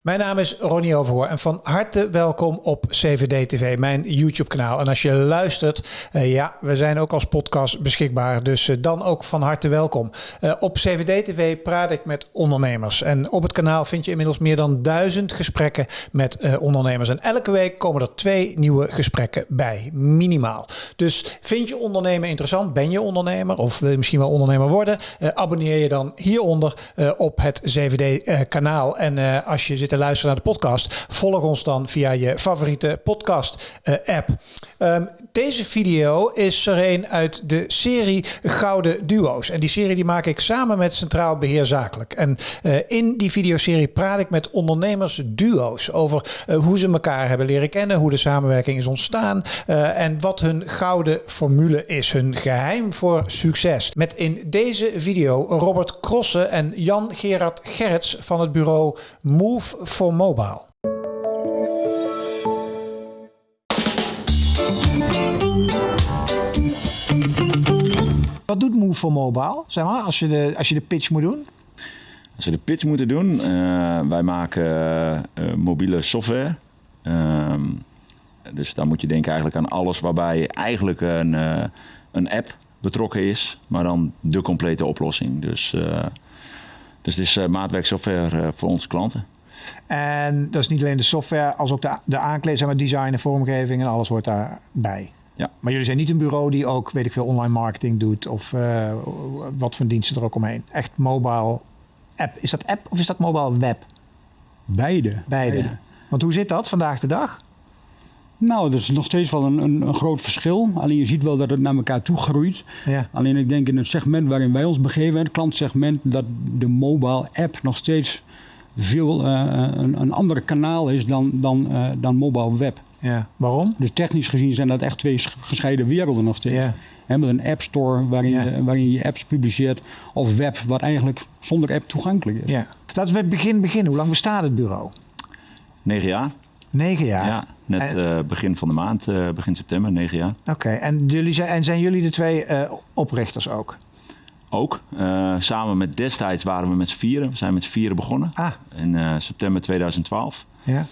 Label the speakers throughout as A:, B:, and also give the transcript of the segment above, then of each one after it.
A: Mijn naam is Ronnie Overhoor en van harte welkom op CVD TV, mijn YouTube kanaal. En als je luistert, uh, ja, we zijn ook als podcast beschikbaar, dus uh, dan ook van harte welkom. Uh, op CVD TV praat ik met ondernemers en op het kanaal vind je inmiddels meer dan duizend gesprekken met ondernemers. En elke week komen er twee nieuwe gesprekken bij, minimaal. Dus vind je ondernemen interessant, ben je ondernemer of wil je misschien wel ondernemer worden, abonneer je dan hieronder op het CVD kanaal. En als je zit te luisteren naar de podcast, volg ons dan via je favoriete podcast uh, app. Um, deze video is er een uit de serie Gouden Duo's. En die serie die maak ik samen met Centraal Beheer Zakelijk. En uh, in die videoserie praat ik met ondernemers duo's over uh, hoe ze elkaar hebben leren kennen, hoe de samenwerking is ontstaan uh, en wat hun gouden formule is, hun geheim voor succes. Met in deze video Robert Krossen en Jan Gerard Gerrits van het bureau Move for Mobile. Wat doet Move for Mobile, zeg maar, als je de, als je de pitch moet doen?
B: Als we de pitch moeten doen, uh, wij maken uh, mobiele software. Uh, dus dan moet je denken eigenlijk aan alles waarbij eigenlijk een, uh, een app betrokken is, maar dan de complete oplossing. Dus, dus het is maatwerksoftware voor onze klanten.
A: En dat is niet alleen de software, als ook de, de aankleding, zeg maar, design en vormgeving en alles hoort daarbij.
B: Ja.
A: Maar jullie zijn niet een bureau die ook, weet ik veel, online marketing doet of uh, wat voor diensten er ook omheen. Echt mobile app. Is dat app of is dat mobile web?
C: Beide.
A: Beide. Beide. Want hoe zit dat vandaag de dag?
C: Nou, dat is nog steeds wel een, een, een, groot verschil. Alleen je ziet wel dat het naar elkaar toe groeit.
A: Ja.
C: Alleen ik denk in het segment waarin wij ons begeven, het klantsegment, dat de mobile app nog steeds veel uh, een, een ander kanaal is dan, dan, uh, dan mobile web.
A: Ja, waarom?
C: Dus technisch gezien zijn dat echt twee gescheiden werelden nog steeds.
A: Ja.
C: He, met een app store waarin, ja. je, waarin je apps publiceert. Of web wat eigenlijk zonder app toegankelijk is.
A: Ja. Laten we bij het begin beginnen. Hoe lang bestaat het bureau?
B: Negen jaar.
A: Negen jaar?
B: Ja, net en... uh, begin van de maand, uh, begin september, negen jaar.
A: Oké, okay. en, jullie zijn, en zijn jullie de twee uh, oprichters ook?
B: Ook. Uh, samen met destijds waren we met z'n vieren. We zijn met z'n vieren begonnen.
A: Ah.
B: In uh, september 2012.
A: Ja.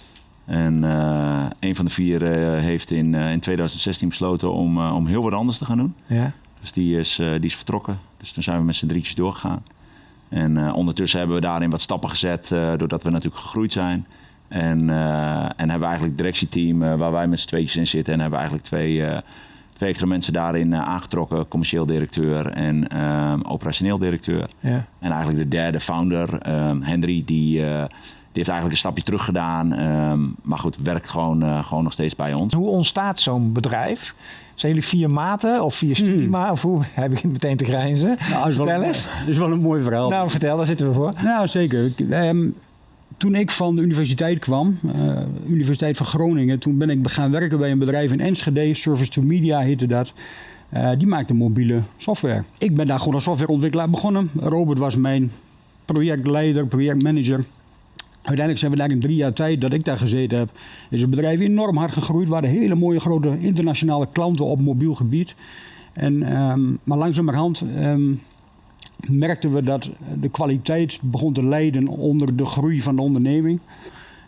B: En uh, een van de vier heeft in, in 2016 besloten om, om heel wat anders te gaan doen.
A: Ja.
B: Dus die is, die is vertrokken. Dus toen zijn we met z'n drietjes doorgegaan. En ondertussen hebben we daarin wat stappen gezet, doordat we natuurlijk gegroeid zijn. En, en hebben we eigenlijk het directieteam waar wij met z'n tweetjes in zitten. En hebben we eigenlijk twee twee extra mensen daarin aangetrokken. Commercieel directeur en operationeel directeur.
A: Ja.
B: En eigenlijk de derde founder, Henry, die, die heeft eigenlijk een stapje terug gedaan. Um, maar goed, werkt gewoon, uh, gewoon nog steeds bij ons.
A: Hoe ontstaat zo'n bedrijf? Zijn jullie vier maten of vier? Hmm. Of hoe? Hij begint meteen te grijnzen.
C: Nou,
A: vertel
C: wel,
A: eens.
C: Dat is wel een mooi verhaal.
A: Nou, vertel, daar zitten we voor.
C: Nou, zeker. Um, toen ik van de universiteit kwam, uh, Universiteit van Groningen, toen ben ik gaan werken bij een bedrijf in Enschede, Service to Media heette dat. Uh, die maakte mobiele software. Ik ben daar gewoon als softwareontwikkelaar begonnen. Robert was mijn projectleider, projectmanager. Uiteindelijk zijn we daar in drie jaar tijd dat ik daar gezeten heb, is het bedrijf enorm hard gegroeid. We hadden hele mooie grote internationale klanten op mobiel gebied. En, um, maar langzamerhand um, merkten we dat de kwaliteit begon te lijden onder de groei van de onderneming.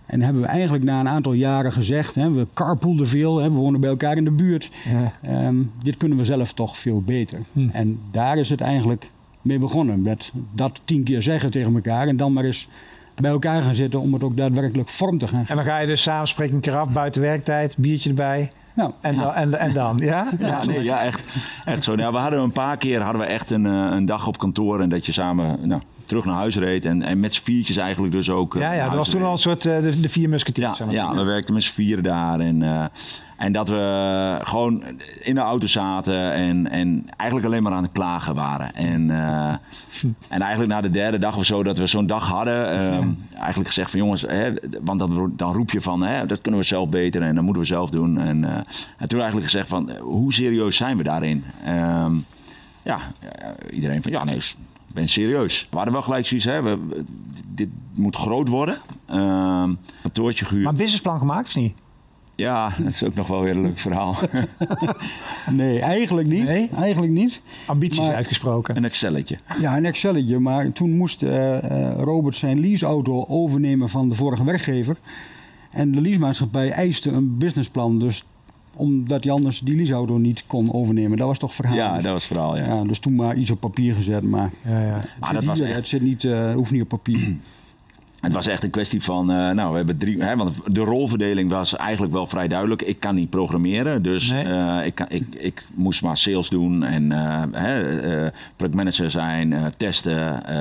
C: En hebben we eigenlijk na een aantal jaren gezegd, hè, we carpoolden veel, hè, we wonen bij elkaar in de buurt.
A: Ja.
C: Um, dit kunnen we zelf toch veel beter.
A: Hm.
C: En daar is het eigenlijk mee begonnen. Met dat tien keer zeggen tegen elkaar en dan maar eens bij elkaar gaan zitten om het ook daadwerkelijk vorm te gaan geven.
A: En dan ga je dus samenspreken een keer af, buiten werktijd, biertje erbij.
C: Nou,
A: en,
B: ja.
A: dan, en, en dan, ja?
B: Ja, nee, ja echt, echt zo. Nou, we hadden een paar keer hadden we echt een, een dag op kantoor en dat je samen nou, terug naar huis reed. En, en met z'n viertjes eigenlijk dus ook.
A: Ja, ja dat was toen al een soort uh, de, de vier musketiers.
B: Ja, ja, we werkten met z'n vieren daar. En, uh, en dat we gewoon in de auto zaten en, en eigenlijk alleen maar aan het klagen waren. En, uh, en eigenlijk na de derde dag of zo dat we zo'n dag hadden, um, eigenlijk gezegd van jongens, hè, want dan, dan roep je van hè, dat kunnen we zelf beter en dat moeten we zelf doen. En, uh, en toen eigenlijk gezegd van hoe serieus zijn we daarin? Um, ja, iedereen van ja nee, ben serieus. We hadden wel gelijk zoiets, hè, we, dit moet groot worden. Um, kantoortje gehuurd.
A: Maar businessplan gemaakt of niet?
B: Ja, dat is ook nog wel weer een leuk verhaal.
C: Nee, eigenlijk niet.
A: Nee?
C: Eigenlijk niet.
A: Ambities
C: Maar-
A: uitgesproken.
B: Een Excelletje.
C: Ja, een Excelletje. Maar toen moest eh, eh, Robert zijn leaseauto overnemen van de vorige werkgever. En de leasemaatschappij eiste een businessplan. Dus omdat hij anders die leaseauto niet kon overnemen. Dat was toch verhaal.
B: Ja,
C: Dus-
B: dat was verhaal, ja.
C: ja, dus toen maar iets op papier gezet. Maar,
A: Ja, ja.
C: het,
B: Maar dat was
C: hier,
B: echt-
C: het zit niet, eh, hoeft niet op papier.
B: Het was echt een kwestie van, eh, nou, we hebben drie, hè, want de rolverdeling was eigenlijk wel vrij duidelijk. Ik kan niet programmeren, dus
A: Nee.
B: eh, ik, kan, ik, ik moest maar sales doen en eh, hè, eh, productmanager zijn, eh, testen, eh,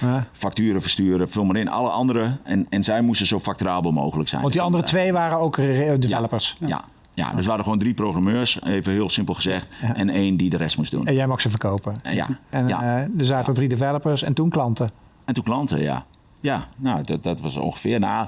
A: Ja.
B: facturen versturen, vul maar in. Alle andere, en, en zij moesten zo facturabel mogelijk zijn.
A: Want die andere twee waren ook developers.
B: Ja, ja, dus we hadden gewoon drie programmeurs, even heel simpel gezegd,
A: Ja.
B: en één die de rest moest doen.
A: En jij mag ze verkopen.
B: En ja,
A: En
B: ja.
A: eh, er zaten drie developers en toen klanten.
B: En toen klanten, ja. Ja, nou, dat, dat was ongeveer. Nou,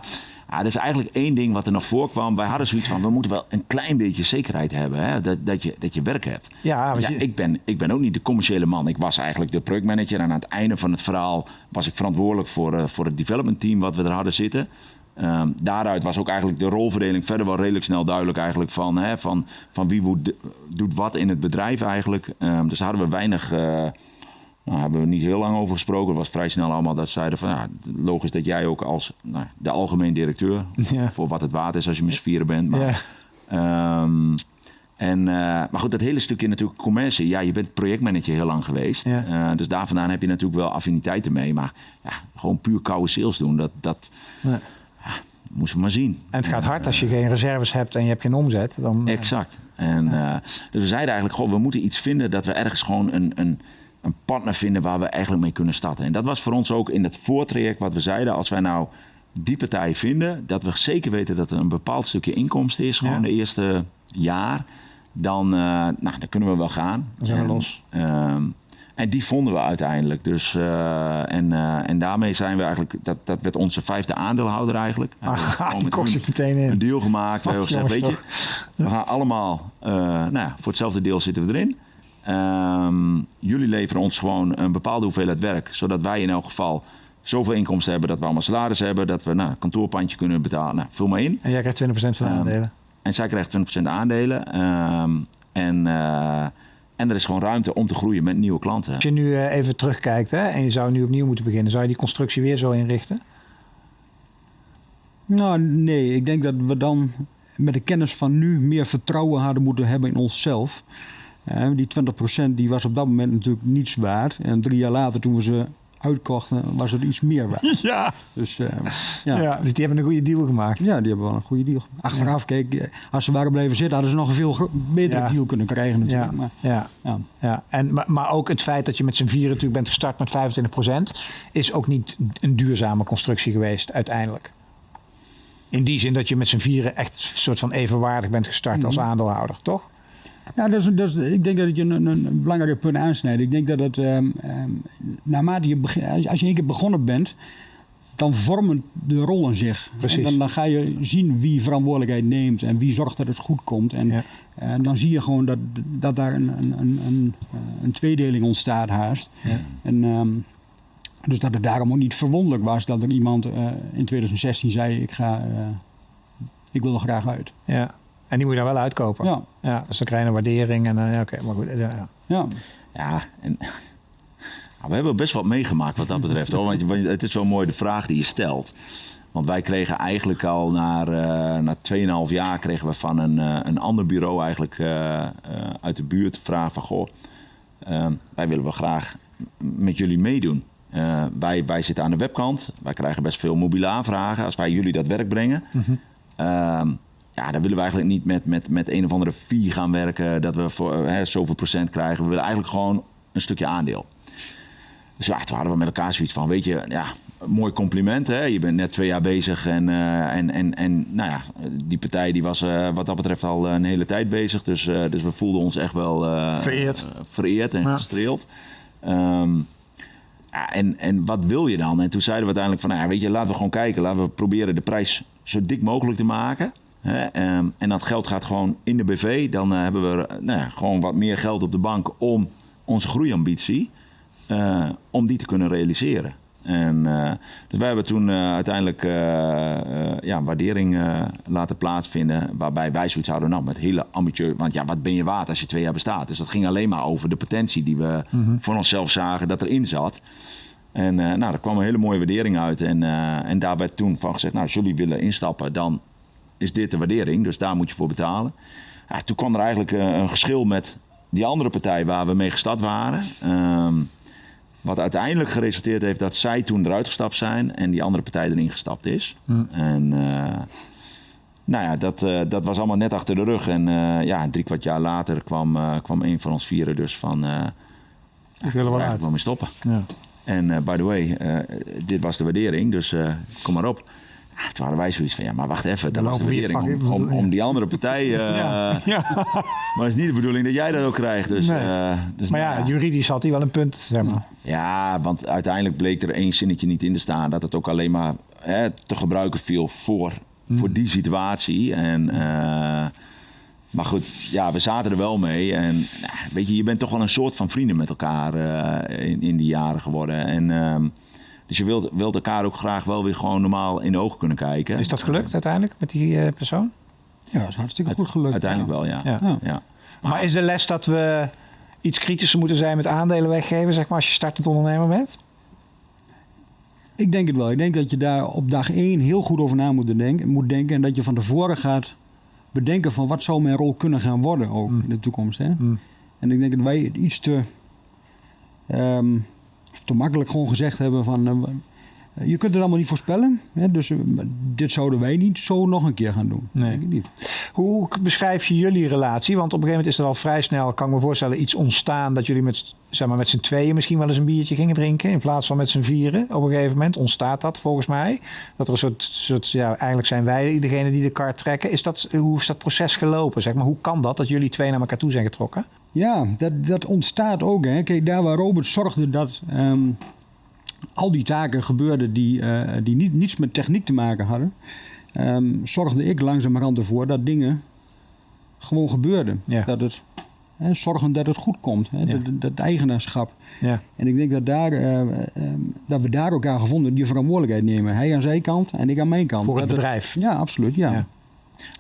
B: ja, er is eigenlijk één ding wat er nog voorkwam. Wij hadden zoiets van, we moeten wel een klein beetje zekerheid hebben. Hè? Dat, dat, je, dat je werk hebt.
A: Ja,
B: Ja,
A: je-
B: ik, ben, ik ben ook niet de commerciële man. Ik was eigenlijk de projectmanager. En aan het einde van het verhaal was ik verantwoordelijk voor, eh, voor het development team wat we er hadden zitten. Ehm, daaruit was ook eigenlijk de rolverdeling verder wel redelijk snel duidelijk eigenlijk van, hè, van, van wie doet wat in het bedrijf eigenlijk. Ehm, dus daar hadden we weinig, eh, nou, hebben we niet heel lang over gesproken. Het was vrij snel allemaal dat ze zeiden van ja, logisch dat jij ook als nou, de algemeen directeur,
A: Ja.
B: voor wat het waard is als je met vieren bent. Maar,
A: Ja.
B: Ehm, en, eh, maar goed, dat hele stukje natuurlijk commercie. Ja, je bent projectmanager heel lang geweest.
A: Ja.
B: Eh, dus daar vandaan heb je natuurlijk wel affiniteiten mee. Maar ja, gewoon puur koude sales doen, dat, dat
A: Nee.
B: Moesten we maar zien.
A: En het gaat hard als je geen reserves hebt en je hebt geen omzet. Dan, eh,
B: Exact. En, eh, dus we zeiden eigenlijk, goh, we moeten iets vinden dat we ergens gewoon een, een, een partner vinden waar we eigenlijk mee kunnen starten. En dat was voor ons ook in het voortraject wat we zeiden. Als wij nou die partij vinden, dat we zeker weten dat er een bepaald stukje inkomsten is, gewoon
A: Ja.
B: de eerste jaar, dan, eh, nou, dan kunnen we wel gaan.
A: Dan zijn we
B: En,
A: los.
B: ehm, en die vonden we uiteindelijk. Dus, eh, en, eh, en daarmee zijn we eigenlijk, dat, dat werd onze vijfde aandeelhouder eigenlijk.
A: Ah,
B: gewoon
A: die
B: hun
A: zich meteen in.
B: Een deal gemaakt. We
A: Ach,
B: hebben gezegd, weet je, we gaan allemaal, eh, nou ja, voor hetzelfde deel zitten we erin. Ehm, jullie leveren ons gewoon een bepaalde hoeveelheid werk, zodat wij in elk geval zoveel inkomsten hebben dat we allemaal salaris hebben, dat we nou, een kantoorpandje kunnen betalen. Nou, vul maar in.
A: En jij krijgt 20% van de
B: Ehm,
A: aandelen.
B: En zij krijgt 20% aandelen. Ehm, en, en er is gewoon ruimte om te groeien met nieuwe klanten.
A: Als je nu eh, even terugkijkt hè, en je zou nu opnieuw moeten beginnen, zou je die constructie weer zo inrichten?
C: Nou, nee. Ik denk dat we dan met de kennis van nu meer vertrouwen hadden moeten hebben in onszelf. Eh, die 20% die was op dat moment natuurlijk niets waard. En drie jaar later, toen we ze uitkochten, was het iets meer waard.
A: Ja.
C: Dus eh, ja.
A: ja.
C: ja.
A: Dus die hebben een goede deal gemaakt.
C: die hebben wel een goede deal. Achteraf, kijk, eh, als ze waren blijven zitten, hadden ze nog een veel betere
A: Ja.
C: deal kunnen krijgen
A: Ja,
C: natuurlijk. Maar,
A: ja,
C: ja.
A: ja. En, maar, maar ook het feit dat je met z'n vieren natuurlijk bent gestart met 25% is ook niet een duurzame constructie geweest uiteindelijk. In die zin dat je met z'n vieren echt een soort van evenwaardig bent gestart als aandeelhouder, toch?
C: Ja, dat is, dat is, ik denk dat je een, een, een belangrijk punt aansnijdt. Ik denk dat het, ehm, ehm, naarmate je begin, als je- één keer begonnen bent, dan vormen de rollen zich.
A: Precies.
C: En dan, dan ga je zien wie verantwoordelijkheid neemt en wie zorgt dat het goed komt. En
A: Ja.
C: eh, dan zie je gewoon dat, dat daar een, een, een, een, eh, een tweedeling ontstaat haast.
A: Ja.
C: En, ehm, dus dat het daarom ook niet verwonderlijk was dat er iemand eh, in 2016 zei: ik, ga, ik wil er graag uit.
A: Ja. En die moet je dan wel uitkopen.
C: Ja,
A: Ja, dus dan krijg je een waardering en eh, ja, oké, maar goed. Ja, ja.
C: ja.
B: Ja, en, nou, we hebben best wat meegemaakt wat dat betreft. Hoor. Want het is wel mooi de vraag die je stelt. Want wij kregen eigenlijk al na, eh na 2,5 jaar kregen we van een, eh, een ander bureau eigenlijk eh, eh, uit de buurt de vraag van goh, eh, wij willen wel graag met jullie meedoen. Eh, wij, wij zitten aan de webkant, wij krijgen best veel mobiele aanvragen als wij jullie dat werk brengen. Ehm, ja, dan willen we eigenlijk niet met, met, met een of andere fee gaan werken, dat we voor eh, hè, zoveel procent krijgen. We willen eigenlijk gewoon een stukje aandeel. Dus ja, toen hadden we met elkaar zoiets van, weet je, ja, mooi compliment. Hè? Je bent net twee jaar bezig en, eh, en, en, en nou ja, die partij die was eh, wat dat betreft al een hele tijd bezig. Dus, dus we voelden ons echt wel
A: Vereerd.
B: vereerd en
A: Ja.
B: gestreeld. Ehm, ja, en, en wat wil je dan? En toen zeiden we uiteindelijk van, nou ja, weet je, laten we gewoon kijken. Laten we proberen de prijs zo dik mogelijk te maken. Ehm, en dat geld gaat gewoon in de BV. Dan eh, hebben we eh, nou ja, gewoon wat meer geld op de bank om onze groeiambitie, eh, om die te kunnen realiseren. En, dus wij hebben toen uiteindelijk ja, waardering laten plaatsvinden. Waarbij wij zoiets hadden, nou, met hele ambitieus. Want ja, wat ben je waard als je twee jaar bestaat? Dus dat ging alleen maar over de potentie die we voor onszelf zagen dat erin zat. En nou, daar kwam een hele mooie waardering uit. En, en daar werd toen van gezegd, nou, als jullie willen instappen, dan is dit de waardering. Dus daar moet je voor betalen. Ja, toen kwam er eigenlijk een geschil met die andere partij waar we mee gestart waren. Ehm, wat uiteindelijk geresulteerd heeft dat zij toen eruit gestapt zijn en die andere partij erin gestapt is. Hm. En uh, nou ja, dat, uh, dat was allemaal net achter de rug. En uh, ja, drie kwart jaar later kwam, kwam een van ons vieren dus van...
A: Ik wil er wel uit.
B: mee stoppen. Ja. En by the way, dit was de waardering, dus kom maar op. Toen hadden wij zoiets van, ja, maar wacht even, dat was de waardering om, om, die andere partij. Uh, ja. Maar het is niet de bedoeling dat jij dat ook krijgt. Dus, nee. uh, dus
A: maar ja, juridisch had hij wel een punt, zeg maar.
B: Ja, want uiteindelijk bleek er één zinnetje niet in te staan dat het ook alleen maar hè, te gebruiken viel voor, hmm. voor die situatie. En, uh, maar goed, ja, we zaten er wel mee. En nou, weet je, je bent toch wel een soort van vrienden met elkaar in, in die jaren geworden. En ehm, dus je wilt, wilt elkaar ook graag wel weer gewoon normaal in de ogen kunnen kijken.
A: Is dat gelukt uiteindelijk met die uh, persoon?
C: Ja, dat is hartstikke goed gelukt.
B: Uiteindelijk wel, ja. ja. ja.
A: Maar, is de les dat we iets kritischer moeten zijn met aandelen weggeven, zeg maar, als je startend ondernemer bent?
C: Ik denk het wel. Ik denk dat je daar op dag één heel goed over na moet denken, moet denken. En dat je van tevoren gaat bedenken van wat zou mijn rol kunnen gaan worden ook mm. in de toekomst. Hè? Mm. En ik denk dat wij iets te... Um, te makkelijk gewoon gezegd hebben van... Uh, je kunt het allemaal niet voorspellen. Hè, dus uh, dit zouden wij niet zo nog een keer gaan doen. Nee. Denk ik niet.
A: Hoe beschrijf je jullie relatie? Want op een gegeven moment is er al vrij snel, kan ik me voorstellen, iets ontstaan dat jullie met, zeg maar, met z'n tweeën misschien wel eens een biertje gingen drinken. In plaats van met z'n vieren. Op een gegeven moment ontstaat dat volgens mij. Dat er een soort, soort ja, eigenlijk zijn wij degene die de kar trekken. Is dat, hoe is dat proces gelopen? Zeg maar? Hoe kan dat, dat jullie twee naar elkaar toe zijn getrokken?
C: Ja, dat, dat ontstaat ook. Hè. Kijk, daar waar Robert zorgde dat ehm, al die taken gebeurden die, uh, die niet, niets met techniek te maken hadden, um, zorgde ik langzamerhand ervoor dat dingen gewoon gebeurden. Dat het, hè, zorgen dat het goed komt, hè, dat, dat, eigenaarschap. Ja. En ik denk dat, daar, uh, um, dat we daar elkaar gevonden die verantwoordelijkheid nemen. Hij aan zijn kant en ik aan mijn kant.
A: Voor het bedrijf.
C: ja, absoluut. ja.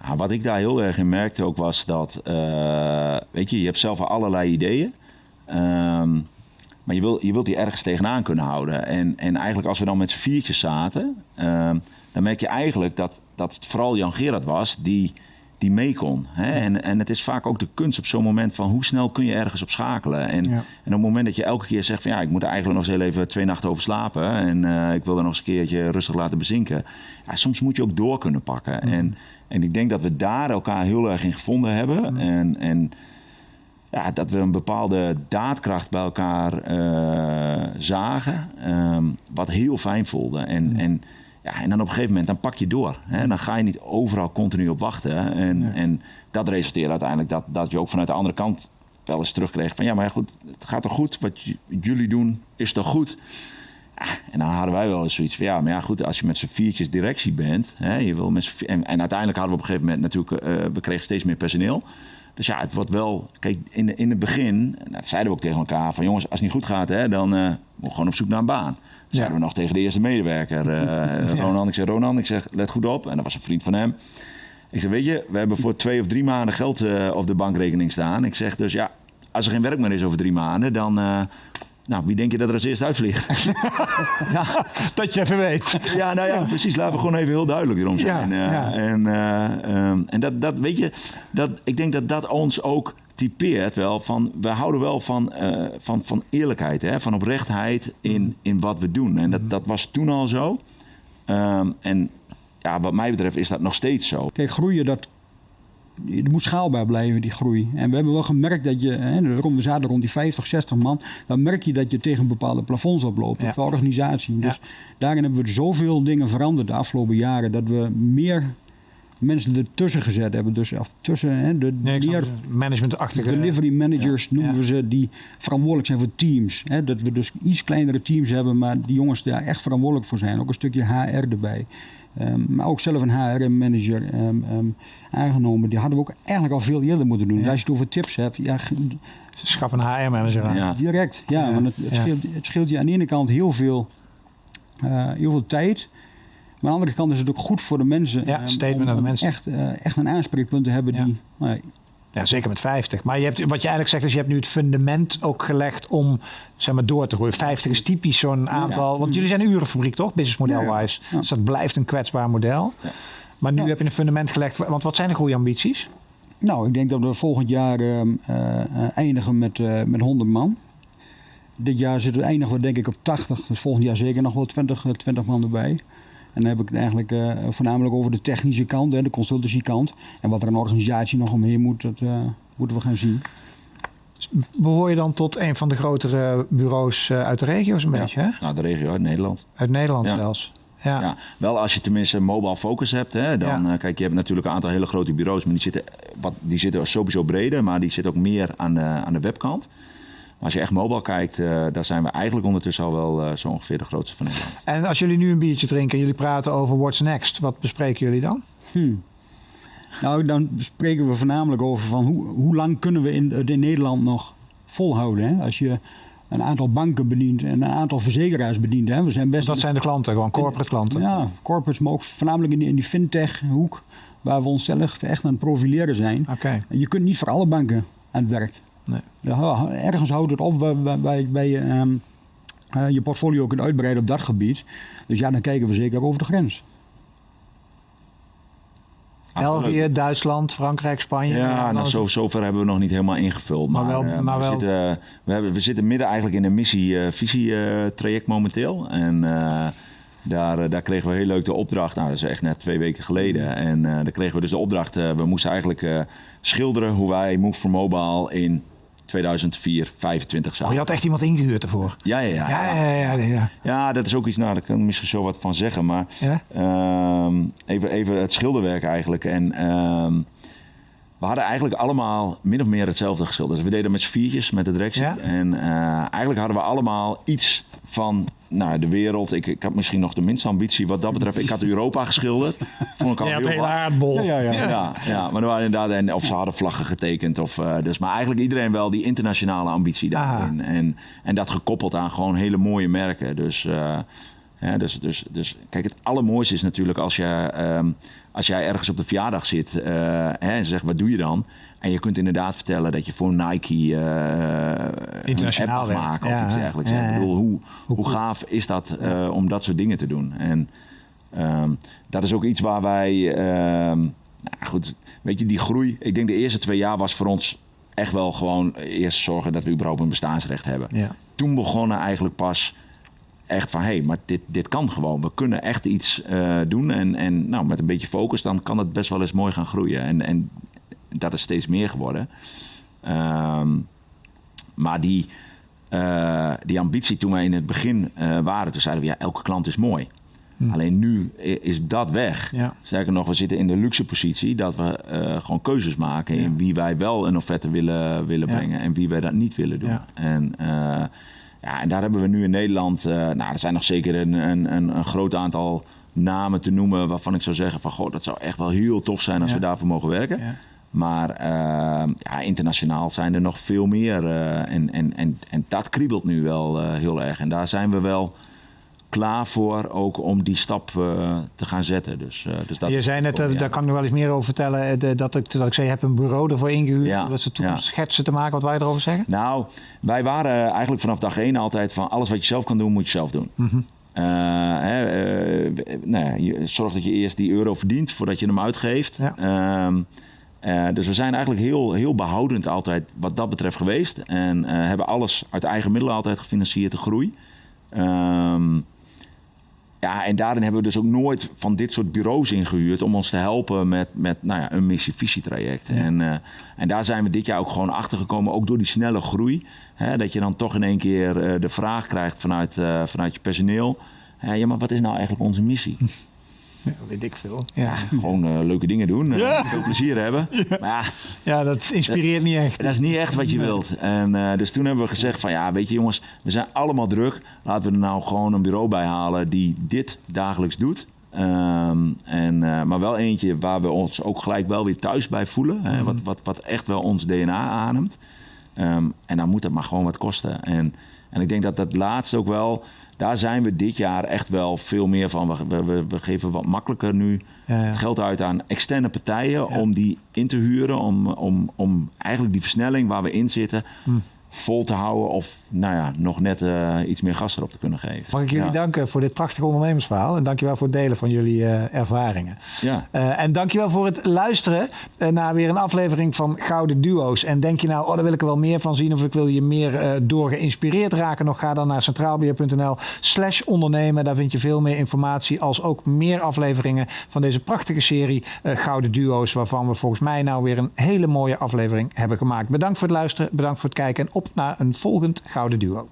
B: Ah, wat ik daar heel erg in merkte ook was dat, uh, weet je, je hebt zelf allerlei ideeën. Um, maar je, wil, je wilt die ergens tegenaan kunnen houden. En, en eigenlijk als we dan met z'n viertjes zaten, um, dan merk je eigenlijk dat, dat het vooral Jan Gerard was die, die mee kon. Hè? En, en het is vaak ook de kunst op zo'n moment van hoe snel kun je ergens op schakelen. En, en op het moment dat je elke keer zegt van ja, ik moet er eigenlijk nog eens heel even twee nachten over slapen. En uh, ik wil er nog eens een keertje rustig laten bezinken. Ja, soms moet je ook door kunnen pakken. Mm. En en ik denk dat we daar elkaar heel erg in gevonden hebben. En, en ja, dat we een bepaalde daadkracht bij elkaar uh, zagen. Um, wat heel fijn voelde. En, en, ja, en dan op een gegeven moment dan pak je door. Hè? Dan ga je niet overal continu op wachten. En, en dat resulteert uiteindelijk dat, dat je ook vanuit de andere kant wel eens terugkreeg van ja, maar goed, het gaat toch goed? Wat jullie doen is toch goed? en dan hadden wij wel eens zoiets van ja, maar ja, goed, als je met z'n viertjes directie bent, hè, je wil met en, en, uiteindelijk hadden we op een gegeven moment natuurlijk, uh, we kregen steeds meer personeel. Dus ja, het wordt wel, kijk, in, in het begin, dat zeiden we ook tegen elkaar, van jongens, als het niet goed gaat, hè, dan uh, we gewoon op zoek naar een baan. Dat zeiden we nog tegen de eerste medewerker, uh, Ronan. Ik zeg, Ronan, ik zeg, let goed op. En dat was een vriend van hem. Ik zeg, weet je, we hebben voor twee of drie maanden geld op de bankrekening staan. Ik zeg dus, ja, als er geen werk meer is over drie maanden, dan nou, wie denk je dat er als eerste uitvliegt?
A: ja. Dat je even weet.
B: Ja, nou ja, precies. Laten we gewoon even heel duidelijk erom zijn. Ja, ja. En, uh, en dat, dat, weet je, dat, ik denk dat dat ons ook typeert wel van... We houden wel van, uh, van, van eerlijkheid, hè? van oprechtheid in, in wat we doen. En dat, dat was toen al zo. Um, en ja, wat mij betreft is dat nog steeds zo.
C: Kijk, groeien, dat het moet schaalbaar blijven, die groei. En we hebben wel gemerkt dat je, hè, we zaten rond die 50, 60 man, dan merk je dat je tegen bepaalde plafonds oploopt, ja. voor organisatie. Dus daarin hebben we zoveel dingen veranderd de afgelopen jaren, dat we meer mensen ertussen gezet hebben. Dus of tussen hè, de
A: nee, meer managementachtige
C: delivery managers noemen we ze, die verantwoordelijk zijn voor teams. Hè, dat we dus iets kleinere teams hebben, maar die jongens daar echt verantwoordelijk voor zijn. Ook een stukje HR erbij. Um, maar ook zelf een HR-manager um, um, aangenomen. Die hadden we ook eigenlijk al veel eerder moeten doen. Ja. Dus als je het over tips hebt, ja,
A: schaf een HR-manager aan.
C: Ja. Direct, ja, want het, het, scheelt, het, scheelt, je aan de ene kant heel veel, uh, heel veel tijd. aan de andere kant is het ook goed voor de mensen.
A: Ja,
C: eh,
A: statement
C: om-
A: aan de mensen.
C: Echt, eh, echt een aanspreekpunt te hebben
A: Ja.
C: die... nou,
A: Ja, zeker met 50. Maar je hebt, wat je eigenlijk zegt is, je hebt nu het fundament ook gelegd om zeg maar, door te groeien. 50 is typisch zo'n aantal. Want jullie zijn een urenfabriek toch, businessmodel-wise?
C: Ja.
A: Dus dat blijft een kwetsbaar model. Maar nu heb je een fundament gelegd. Want wat zijn de groeiambities?
C: Nou, ik denk dat we volgend jaar eh, eh, eh, eindigen met, eh, met 100 man. Dit jaar zitten we, eindigen we denk ik op 80. Dus volgend jaar zeker nog wel 20, eh, 20 man erbij. En dan heb ik het eigenlijk eh, voornamelijk over de technische kant, hè, de consultancy kant. En wat er een organisatie nog omheen moet, dat eh, moeten we gaan zien.
A: Behoor je dan tot een van de grotere bureaus eh, uit de regio's een
B: Ja.
A: beetje? Hè?
B: Nou, de regio uit Nederland.
A: Uit Nederland
B: Ja.
A: zelfs. Ja.
B: Ja. wel als je tenminste mobile focus hebt, hè, dan
A: Ja.
B: kijk, je hebt natuurlijk een aantal hele grote bureaus, maar die zitten, wat, die zitten sowieso breder, maar die zitten ook meer aan de, aan de webkant. Maar als je echt mobile kijkt, eh, daar zijn we eigenlijk ondertussen al wel eh, zo ongeveer de grootste van Nederland.
A: En als jullie nu een biertje drinken en jullie praten over what's next, wat bespreken jullie dan?
C: Hmm. Nou, dan spreken we voornamelijk over van hoe, hoe lang kunnen we in, in Nederland nog volhouden. Hè? Als je een aantal banken bedient en een aantal verzekeraars bedient. Hè? We zijn best
A: Dat zijn de klanten, gewoon corporate klanten.
C: Ja, corporates, maar ook voornamelijk in die, in die fintech hoek, waar we onszelf echt aan het profileren zijn.
A: Oké.
C: En Je kunt niet voor alle banken aan het werk.
A: Nee.
C: Ja, Ergens houdt het op bij, bij, bij, bij je, ehm, eh, je portfolio kunt uitbreiden op dat gebied. Dus ja, dan kijken we zeker over de grens.
A: België, Duitsland, Frankrijk, Spanje.
B: Ja,
A: dan
B: nou, zo, zover hebben we nog niet helemaal ingevuld.
A: Maar
B: Maar,
A: wel-
B: eh,
A: maar
B: we,
A: wel-
B: Zitten, eh, we, hebben, we zitten midden eigenlijk in een missie-visie-traject momenteel. En eh, daar, eh, daar kregen we heel leuk de opdracht. Nou, dat is echt net twee weken geleden. En eh, daar kregen we dus de opdracht. eh, we moesten eigenlijk eh, schilderen hoe wij Move for Mobile in 2004, 25
A: Oh,
B: zouden.
A: je had echt iemand ingehuurd ervoor.
B: Ja, ja, ja.
A: Ja, ja, ja. ja, ja.
B: Ja, dat is ook iets, nou, daar kan ik misschien zo wat van zeggen. Maar ehm, even, even het schilderwerk eigenlijk. En ehm, we hadden eigenlijk allemaal min of meer hetzelfde geschilderd. Dus we deden met z'n viertjes met de.
A: Ja?
B: En eh, eigenlijk hadden we allemaal iets van nou, de wereld. Ik, ik had misschien nog de minste ambitie wat dat betreft. Ik had Europa geschilderd. Vond ik al
A: had
B: heel
A: hele aardbol.
C: Ja, ja, ja.
B: Ja, ja, maar er waren inderdaad, en, of ze hadden vlaggen getekend. Of, eh, dus, maar eigenlijk iedereen wel die internationale ambitie daarin. En, en dat gekoppeld aan gewoon hele mooie merken. Dus, eh, hè, dus, dus, dus kijk, het allermooiste is natuurlijk als, je, ehm, als jij ergens op de verjaardag zit eh, hè, en zegt, wat doe je dan? En je kunt inderdaad vertellen dat je voor Nike eh een
A: Internationaal
B: app mag maken
A: Ja,
B: of iets dergelijks.
A: ja,
B: Ik bedoel, hoe, hoe gaaf is dat eh, om dat soort dingen te doen? En Ehm, dat is ook iets waar wij, ehm, nou goed, weet je, die groei. Ik denk de eerste twee jaar was voor ons echt wel gewoon eerst zorgen dat we überhaupt een bestaansrecht hebben.
A: Ja.
B: Toen begonnen eigenlijk pas echt van, hé, hey, maar dit, dit kan gewoon. We kunnen echt iets eh, doen en, en nou, met een beetje focus dan kan het best wel eens mooi gaan groeien. En, en dat is steeds meer geworden. Ehm, maar die, eh, die ambitie toen wij in het begin eh, waren, toen zeiden we ja, elke klant is mooi. Alleen nu is dat weg.
A: Ja.
B: Sterker nog, we zitten in de luxe positie dat we eh, gewoon keuzes maken in wie wij wel een offerte willen, willen
A: Ja.
B: brengen en wie wij dat niet willen doen. En, ja, en daar hebben we nu in Nederland, nou, er zijn nog zeker een, een, een, een groot aantal namen te noemen waarvan ik zou zeggen van goh, dat zou echt wel heel tof zijn als we daarvoor mogen werken. Maar eh, ja, internationaal zijn er nog veel meer. eh, en, en, en, en dat kriebelt nu wel eh, heel erg. En daar zijn we wel klaar voor ook om die stap eh, te gaan zetten. Dus, dus dat
A: je zei net,
B: ja.
A: daar kan ik nog wel eens meer over vertellen, de- dat, ik, dat ik zei, je hebt een bureau ervoor ingehuurd.
B: Ja,
A: Dat ze toen
B: ja.
A: schetsen te maken. Wat wij erover zeggen?
B: Nou, wij waren eigenlijk vanaf dag één altijd van alles wat je zelf kan doen, moet je zelf doen.
A: Mhm.
B: Hè, nou ja, zorg dat je eerst die euro verdient voordat je hem uitgeeft.
A: Ja.
B: Ehm, eh, dus we zijn eigenlijk heel, heel behoudend altijd wat dat betreft geweest. En eh, hebben alles uit eigen middelen altijd gefinancierd, de groei. Ehm, ja, en daarin hebben we dus ook nooit van dit soort bureaus ingehuurd om ons te helpen met, met nou ja, een missie-visietraject. En, eh, en daar zijn we dit jaar ook gewoon achter gekomen, ook door die snelle groei. Hè, dat je dan toch in één keer de vraag krijgt vanuit, vanuit je personeel. Ja, maar wat is nou eigenlijk onze missie?
A: Ja, weet ik veel. Ja,
B: Gewoon eh, leuke dingen doen, eh, veel plezier hebben. Maar ja,
A: ja dat inspireert niet echt.
B: dat is niet echt wat je wilt. En eh, dus toen hebben we gezegd van ja, weet je jongens, we zijn allemaal druk. Laten we er nou gewoon een bureau bij halen die dit dagelijks doet. Ehm, en, maar wel eentje waar we ons ook gelijk wel weer thuis bij voelen. Hè, wat, wat, wat echt wel ons DNA ademt. Ehm, en dan moet het maar gewoon wat kosten. En, en ik denk dat dat laatste ook wel... daar zijn we dit jaar echt wel veel meer van. We, we, we geven wat makkelijker nu
D: Ja, ja.
B: het geld uit aan externe partijen om die in te huren. Om, om, om eigenlijk die versnelling waar we in zitten
D: Hm.
B: Vol te houden. Of nou ja, nog net eh, iets meer gas erop te kunnen geven.
A: Mag ik jullie
B: ja.
A: danken voor dit prachtige ondernemersverhaal. En dankjewel voor het delen van jullie eh, ervaringen.
B: Ja.
A: Eh, en dankjewel voor het luisteren naar weer een aflevering van Gouden Duo's. En denk je nou, oh, daar wil ik er wel meer van zien... of ik wil je meer door geïnspireerd raken... nog ga dan naar centraalbeheer.nl slash ondernemen. Daar vind je veel meer informatie... als ook meer afleveringen van deze prachtige serie Gouden Duo's... waarvan we volgens mij nou weer een hele mooie aflevering hebben gemaakt. Bedankt voor het luisteren, bedankt voor het kijken... en op naar een volgend Gouden Duo.